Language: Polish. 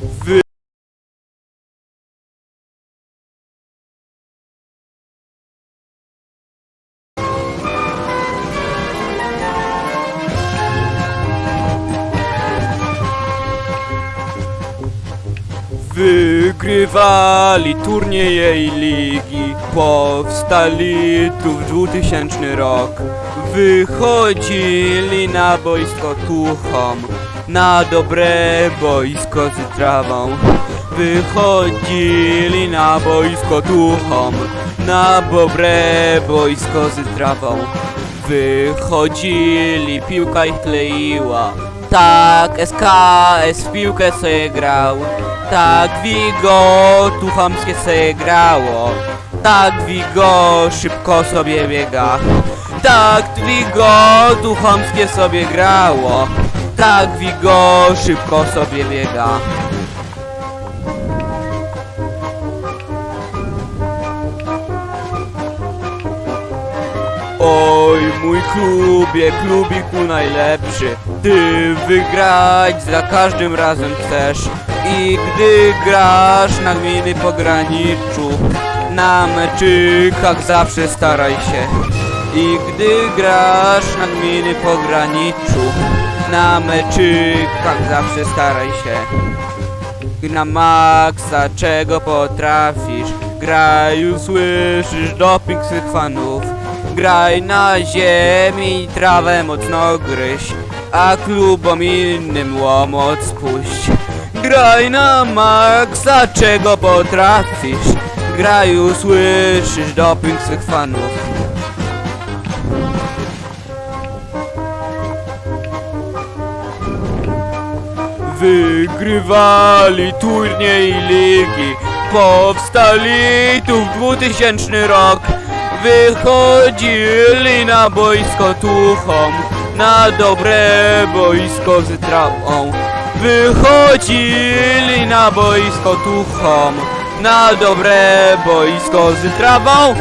Wy... Wygrywali turnieje i ligi Powstali tu w 2000 rok. Wychodzili na boisko tuchom Na dobre boisko z trawą. Wychodzili na boisko tuchom Na dobre boisko z trawą. Wychodzili, piłka ich kleiła. Tak, SKS w piłkę sobie grał. Tak, Wigo tu chamskie sobie grało. Tak, Wigo szybko sobie biega. Tak, Wigo tu chamskie sobie grało Tak, Wigo szybko sobie biega. Oj, mój klubie, klubiku najlepszy Ty wygrać za każdym razem chcesz. I gdy grasz na gminy pograniczu Na meczykach zawsze staraj się I gdy grasz na gminy pograniczu Na meczykach zawsze staraj się. Na maksa, czego potrafisz Graj, usłyszysz doping swych fanów. Graj na ziemi, trawę mocno gryź A klubom innym łomot spuść Graj na maksa, czego potrafisz Graj, usłyszysz doping swych fanów Wygrywali turniej ligi Powstali tu w 2000 rok. Wychodzili na boisko tuchom Na dobre boisko z trawą Wychodzili na boisko tuchom Na dobre boisko z trawą